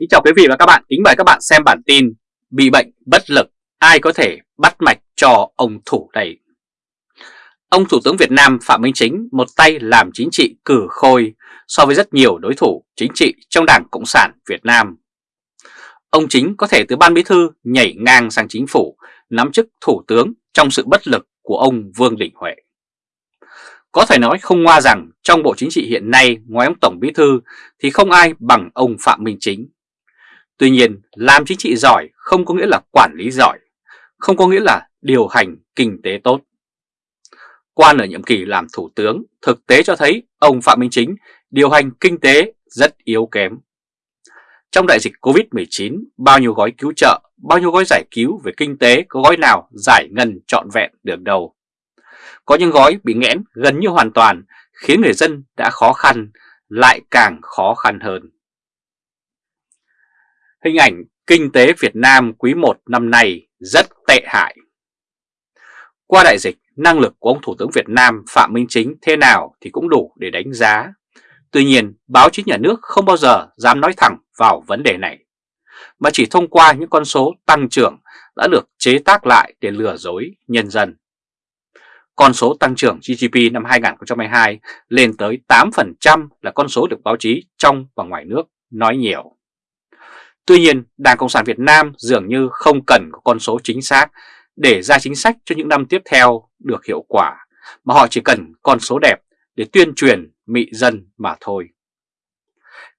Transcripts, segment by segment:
Kính chào quý vị và các bạn, kính mời các bạn xem bản tin Bị bệnh bất lực, ai có thể bắt mạch cho ông thủ này Ông Thủ tướng Việt Nam Phạm Minh Chính một tay làm chính trị cử khôi so với rất nhiều đối thủ chính trị trong Đảng Cộng sản Việt Nam. Ông Chính có thể từ ban bí thư nhảy ngang sang chính phủ nắm chức thủ tướng trong sự bất lực của ông Vương Đình Huệ. Có thể nói không ngoa rằng trong Bộ Chính trị hiện nay ngoài ông Tổng Bí Thư thì không ai bằng ông Phạm Minh Chính. Tuy nhiên, làm chính trị giỏi không có nghĩa là quản lý giỏi, không có nghĩa là điều hành kinh tế tốt. Quan ở nhiệm kỳ làm thủ tướng, thực tế cho thấy ông Phạm Minh Chính điều hành kinh tế rất yếu kém. Trong đại dịch Covid-19, bao nhiêu gói cứu trợ, bao nhiêu gói giải cứu về kinh tế có gói nào giải ngân trọn vẹn được đâu. Có những gói bị nghẽn gần như hoàn toàn khiến người dân đã khó khăn lại càng khó khăn hơn. Hình ảnh kinh tế Việt Nam quý 1 năm nay rất tệ hại. Qua đại dịch, năng lực của ông Thủ tướng Việt Nam Phạm Minh Chính thế nào thì cũng đủ để đánh giá. Tuy nhiên, báo chí nhà nước không bao giờ dám nói thẳng vào vấn đề này, mà chỉ thông qua những con số tăng trưởng đã được chế tác lại để lừa dối nhân dân. Con số tăng trưởng GDP năm 2022 lên tới 8% là con số được báo chí trong và ngoài nước nói nhiều. Tuy nhiên, Đảng Cộng sản Việt Nam dường như không cần có con số chính xác để ra chính sách cho những năm tiếp theo được hiệu quả, mà họ chỉ cần con số đẹp để tuyên truyền mị dân mà thôi.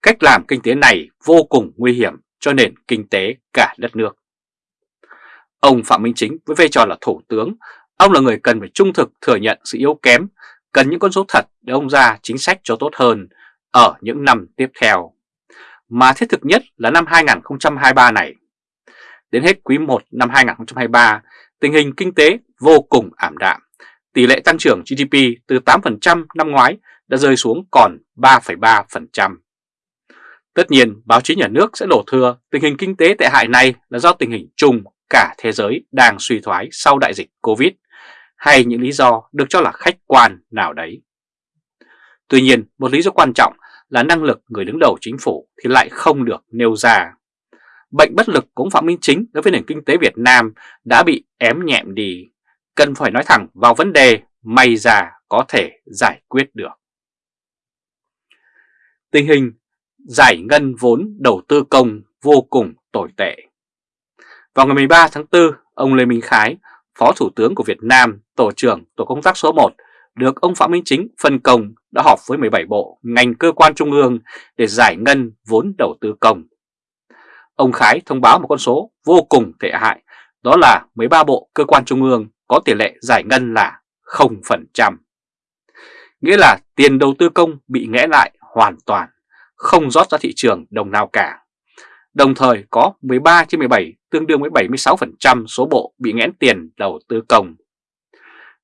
Cách làm kinh tế này vô cùng nguy hiểm cho nền kinh tế cả đất nước. Ông Phạm Minh Chính với vai trò là Thủ tướng Ông là người cần phải trung thực thừa nhận sự yếu kém, cần những con số thật để ông ra chính sách cho tốt hơn ở những năm tiếp theo. Mà thiết thực nhất là năm 2023 này. Đến hết quý 1 năm 2023, tình hình kinh tế vô cùng ảm đạm. Tỷ lệ tăng trưởng GDP từ 8% năm ngoái đã rơi xuống còn 3,3%. Tất nhiên, báo chí nhà nước sẽ đổ thừa tình hình kinh tế tệ hại này là do tình hình chung cả thế giới đang suy thoái sau đại dịch Covid hay những lý do được cho là khách quan nào đấy. Tuy nhiên, một lý do quan trọng là năng lực người đứng đầu chính phủ thì lại không được nêu ra. Bệnh bất lực cũng Phạm Minh Chính đối với nền kinh tế Việt Nam đã bị ém nhẹm đi. Cần phải nói thẳng vào vấn đề may ra có thể giải quyết được. Tình hình giải ngân vốn đầu tư công vô cùng tồi tệ. Vào ngày 13 tháng 4, ông Lê Minh Khái, Phó Thủ tướng của Việt Nam, Tổ trưởng Tổ công tác số 1, được ông Phạm Minh Chính phân công đã họp với 17 bộ, ngành cơ quan trung ương để giải ngân vốn đầu tư công. Ông Khái thông báo một con số vô cùng tệ hại, đó là 13 bộ cơ quan trung ương có tỷ lệ giải ngân là 0%. Nghĩa là tiền đầu tư công bị nghẽ lại hoàn toàn, không rót ra thị trường đồng nào cả. Đồng thời có 13 trên 17 tương đương với 76% số bộ bị nghẽn tiền đầu tư công.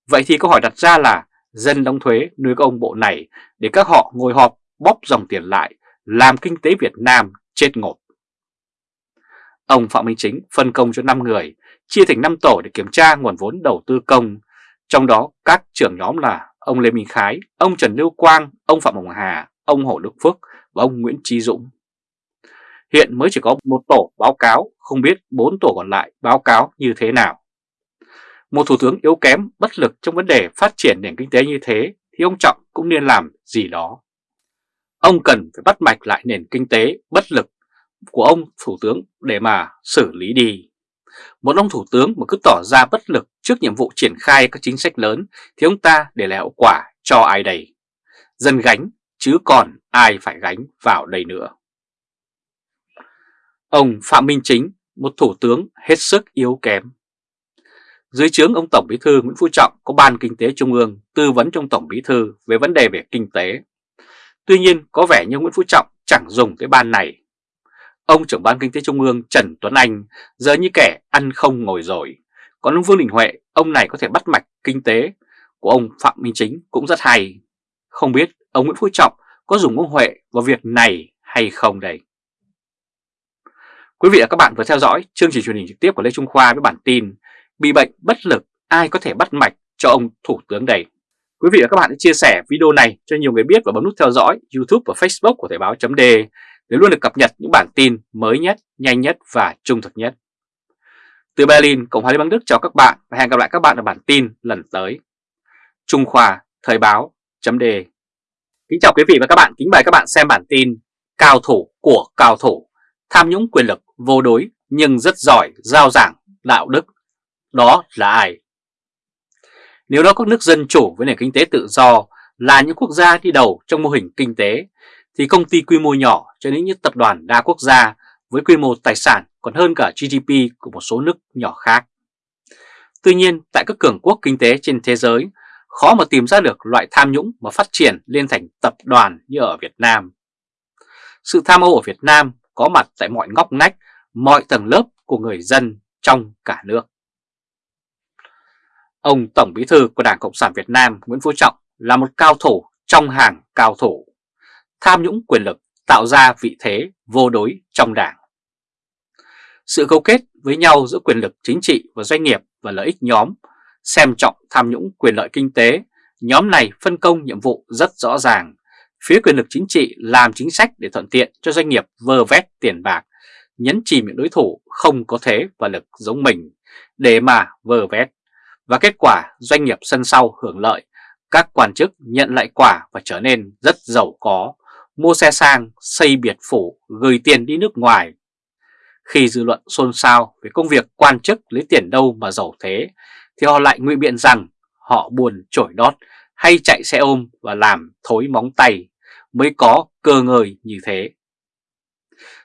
Vậy thì câu hỏi đặt ra là dân đóng thuế nuôi các ông bộ này để các họ ngồi họp bóp dòng tiền lại làm kinh tế Việt Nam chết ngột. Ông Phạm Minh Chính phân công cho 5 người, chia thành 5 tổ để kiểm tra nguồn vốn đầu tư công. Trong đó các trưởng nhóm là ông Lê Minh Khái, ông Trần Lưu Quang, ông Phạm Hồng Hà, ông Hồ Đức Phước và ông Nguyễn Trí Dũng. Hiện mới chỉ có một tổ báo cáo, không biết bốn tổ còn lại báo cáo như thế nào. Một thủ tướng yếu kém, bất lực trong vấn đề phát triển nền kinh tế như thế thì ông Trọng cũng nên làm gì đó. Ông cần phải bắt mạch lại nền kinh tế bất lực của ông thủ tướng để mà xử lý đi. Một ông thủ tướng mà cứ tỏ ra bất lực trước nhiệm vụ triển khai các chính sách lớn thì ông ta để lại hậu quả cho ai đây? Dân gánh chứ còn ai phải gánh vào đây nữa. Ông Phạm Minh Chính, một thủ tướng hết sức yếu kém. Dưới trướng ông Tổng Bí thư Nguyễn Phú Trọng có Ban Kinh tế Trung ương tư vấn trong Tổng Bí thư về vấn đề về kinh tế. Tuy nhiên có vẻ như Nguyễn Phú Trọng chẳng dùng cái ban này. Ông trưởng Ban Kinh tế Trung ương Trần Tuấn Anh giờ như kẻ ăn không ngồi rồi. Còn ông Vương Đình Huệ, ông này có thể bắt mạch kinh tế của ông Phạm Minh Chính cũng rất hay. Không biết ông Nguyễn Phú Trọng có dùng ông Huệ vào việc này hay không đây? Quý vị và các bạn vừa theo dõi chương trình truyền hình trực tiếp của Lê Trung Khoa với bản tin Bị bệnh bất lực ai có thể bắt mạch cho ông Thủ tướng đây. Quý vị và các bạn hãy chia sẻ video này cho nhiều người biết và bấm nút theo dõi YouTube và Facebook của Thời báo .d để luôn được cập nhật những bản tin mới nhất, nhanh nhất và trung thực nhất. Từ Berlin, Cộng hòa Liên bang Đức chào các bạn và hẹn gặp lại các bạn ở bản tin lần tới. Trung Khoa, Thời báo, chấm đề. Kính chào quý vị và các bạn, kính mời các bạn xem bản tin Cao thủ của cao thủ, tham nhũng quyền lực vô đối nhưng rất giỏi giao giảng đạo đức. Đó là ai? Nếu đó các nước dân chủ với nền kinh tế tự do là những quốc gia đi đầu trong mô hình kinh tế, thì công ty quy mô nhỏ cho đến những tập đoàn đa quốc gia với quy mô tài sản còn hơn cả GDP của một số nước nhỏ khác. Tuy nhiên, tại các cường quốc kinh tế trên thế giới, khó mà tìm ra được loại tham nhũng mà phát triển lên thành tập đoàn như ở Việt Nam. Sự tham ô ở Việt Nam có mặt tại mọi ngóc ngách, mọi tầng lớp của người dân trong cả nước. Ông Tổng Bí thư của Đảng Cộng sản Việt Nam Nguyễn Phú Trọng là một cao thủ trong hàng cao thủ, tham nhũng quyền lực tạo ra vị thế vô đối trong đảng. Sự cấu kết với nhau giữa quyền lực chính trị và doanh nghiệp và lợi ích nhóm, xem trọng tham nhũng quyền lợi kinh tế, nhóm này phân công nhiệm vụ rất rõ ràng. Phía quyền lực chính trị làm chính sách để thuận tiện cho doanh nghiệp vơ vét tiền bạc, nhấn chìm những đối thủ không có thế và lực giống mình để mà vơ vét. Và kết quả doanh nghiệp sân sau hưởng lợi, các quan chức nhận lại quả và trở nên rất giàu có, mua xe sang, xây biệt phủ, gửi tiền đi nước ngoài. Khi dư luận xôn xao về công việc quan chức lấy tiền đâu mà giàu thế, thì họ lại ngụy biện rằng họ buồn trổi đót hay chạy xe ôm và làm thối móng tay mới có cơ ngời như thế.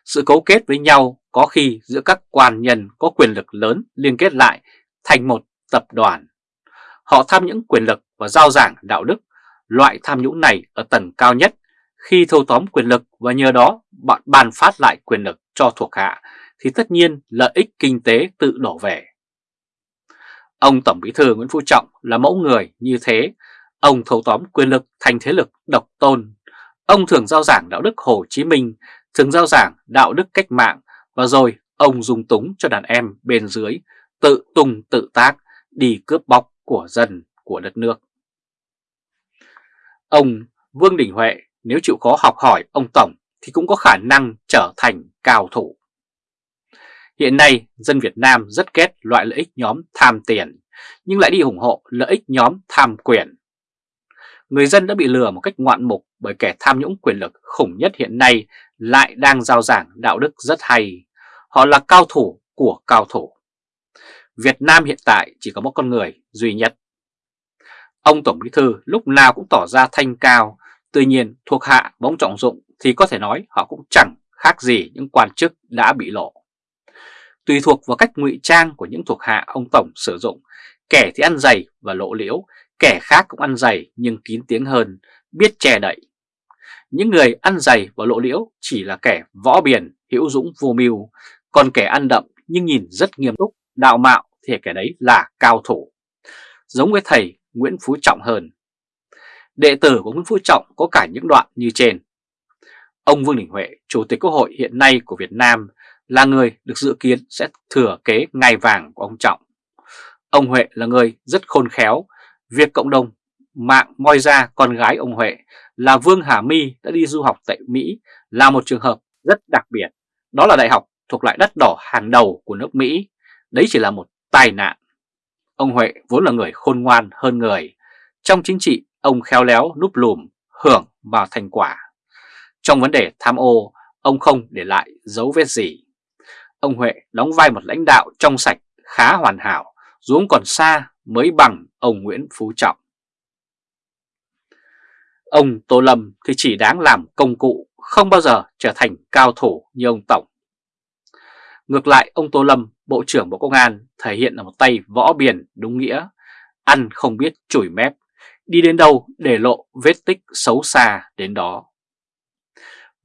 Sự cấu kết với nhau có khi giữa các quan nhân có quyền lực lớn liên kết lại thành một tập đoàn. Họ tham những quyền lực và giao giảng đạo đức, loại tham nhũng này ở tầng cao nhất khi thâu tóm quyền lực và nhờ đó bạn bàn phát lại quyền lực cho thuộc hạ thì tất nhiên lợi ích kinh tế tự đổ về. Ông Tổng Bí thư Nguyễn Phú Trọng là mẫu người như thế, ông thâu tóm quyền lực thành thế lực độc tôn. Ông thường giao giảng đạo đức Hồ Chí Minh, thường giao giảng đạo đức cách mạng và rồi ông dùng túng cho đàn em bên dưới tự tung tự tác đi cướp bóc của dân của đất nước. Ông Vương Đình Huệ nếu chịu khó học hỏi ông Tổng thì cũng có khả năng trở thành cao thủ. Hiện nay, dân Việt Nam rất ghét loại lợi ích nhóm tham tiền, nhưng lại đi ủng hộ lợi ích nhóm tham quyền. Người dân đã bị lừa một cách ngoạn mục bởi kẻ tham nhũng quyền lực khủng nhất hiện nay lại đang giao giảng đạo đức rất hay. Họ là cao thủ của cao thủ. Việt Nam hiện tại chỉ có một con người duy nhất. Ông Tổng Bí Thư lúc nào cũng tỏ ra thanh cao, tuy nhiên thuộc hạ bóng trọng dụng thì có thể nói họ cũng chẳng khác gì những quan chức đã bị lộ. Tùy thuộc vào cách ngụy trang của những thuộc hạ ông Tổng sử dụng, kẻ thì ăn dày và lộ liễu, kẻ khác cũng ăn dày nhưng kín tiếng hơn, biết che đậy. Những người ăn dày và lộ liễu chỉ là kẻ võ biển, hữu dũng vô mưu, còn kẻ ăn đậm nhưng nhìn rất nghiêm túc, đạo mạo thì kẻ đấy là cao thủ. Giống với thầy Nguyễn Phú Trọng hơn. Đệ tử của Nguyễn Phú Trọng có cả những đoạn như trên. Ông Vương Đình Huệ, Chủ tịch Quốc hội hiện nay của Việt Nam, là người được dự kiến sẽ thừa kế ngai vàng của ông Trọng. Ông Huệ là người rất khôn khéo, việc cộng đồng mạng moi ra con gái ông Huệ là Vương Hà My đã đi du học tại Mỹ là một trường hợp rất đặc biệt. Đó là đại học thuộc loại đất đỏ hàng đầu của nước Mỹ. Đấy chỉ là một tai nạn. Ông Huệ vốn là người khôn ngoan hơn người. Trong chính trị, ông khéo léo núp lùm, hưởng vào thành quả. Trong vấn đề tham ô, ông không để lại dấu vết gì. Ông Huệ đóng vai một lãnh đạo trong sạch, khá hoàn hảo, dù còn xa mới bằng ông Nguyễn Phú Trọng. Ông Tô Lâm thì chỉ đáng làm công cụ, không bao giờ trở thành cao thủ như ông Tổng. Ngược lại, ông Tô Lâm, Bộ trưởng Bộ Công an, thể hiện là một tay võ biển đúng nghĩa, ăn không biết chổi mép, đi đến đâu để lộ vết tích xấu xa đến đó.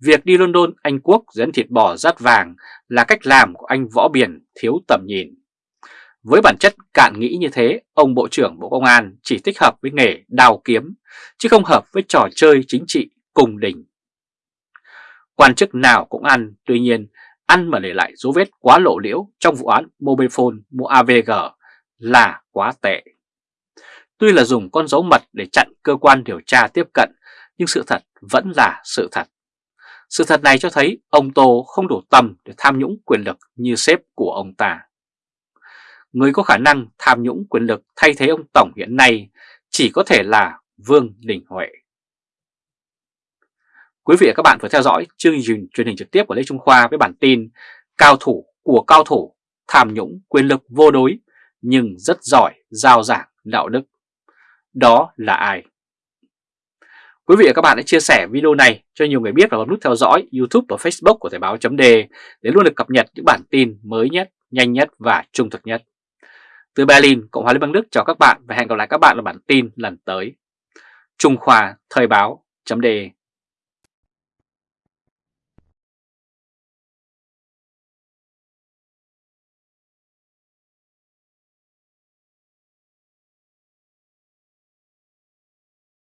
Việc đi London, Anh Quốc dẫn thịt bò rát vàng là cách làm của anh võ biển thiếu tầm nhìn. Với bản chất cạn nghĩ như thế, ông Bộ trưởng Bộ Công an chỉ thích hợp với nghề đào kiếm, chứ không hợp với trò chơi chính trị cùng đỉnh. Quan chức nào cũng ăn, tuy nhiên ăn mà để lại dấu vết quá lộ liễu trong vụ án Mobifone mua AVG là quá tệ. Tuy là dùng con dấu mật để chặn cơ quan điều tra tiếp cận, nhưng sự thật vẫn là sự thật. Sự thật này cho thấy ông Tô không đủ tầm để tham nhũng quyền lực như sếp của ông ta. Người có khả năng tham nhũng quyền lực thay thế ông Tổng hiện nay chỉ có thể là Vương Đình Huệ. Quý vị và các bạn vừa theo dõi chương trình truyền hình trực tiếp của Lê Trung Khoa với bản tin Cao thủ của cao thủ tham nhũng quyền lực vô đối nhưng rất giỏi giao giảng đạo đức. Đó là ai? Quý vị và các bạn hãy chia sẻ video này cho nhiều người biết và bấm nút theo dõi YouTube và Facebook của Thời báo .d để luôn được cập nhật những bản tin mới nhất, nhanh nhất và trung thực nhất. Từ Berlin, Cộng hòa Liên bang Đức chào các bạn và hẹn gặp lại các bạn ở bản tin lần tới. Trung Khoa Thời báo .d